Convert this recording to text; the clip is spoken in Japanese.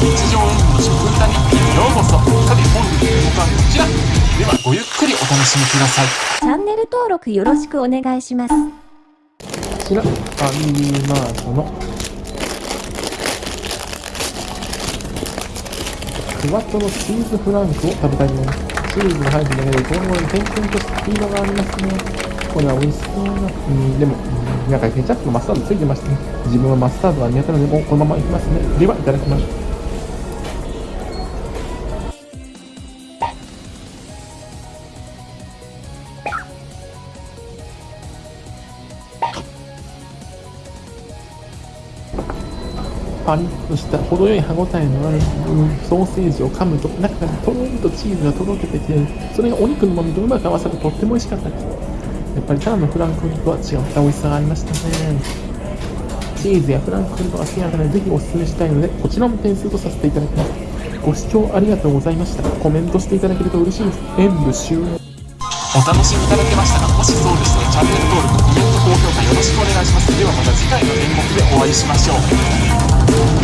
日常演技の食歌日記へようこそさて本日の動画はこちらではごゆっくりお楽しみくださいチャンネル登録よろしくお願いします。こちら、ファミリーマートのクワトロチーズフランクを食べたいと思います。チーズが入ってるだけで、今後に点々とスピードがありますね。これは美味しそうな。うん、でも、うんなんかケチャップとマスタードついてましたね。自分はマスタードは苦手なので、もうこのままいきますね。では、いただきます。パリッとした程よい歯ごたえのある、ソーセージを噛むと中からとろりとチーズがとろけてきてそれがお肉の旨味とうまく合わさってとっても美味しかったですやっぱりただのフランクフルトは違った美味しさがありましたねチーズやフランクフルトが好きな方にぜひお勧めしたいのでこちらも点数とさせていただきますご視聴ありがとうございましたコメントしていただけると嬉しいです演舞終了お楽しみいただけましたかもしそうでしたらチャンネル登録コメントしくお願いします。ではまた次回の演目でお会いしましょう。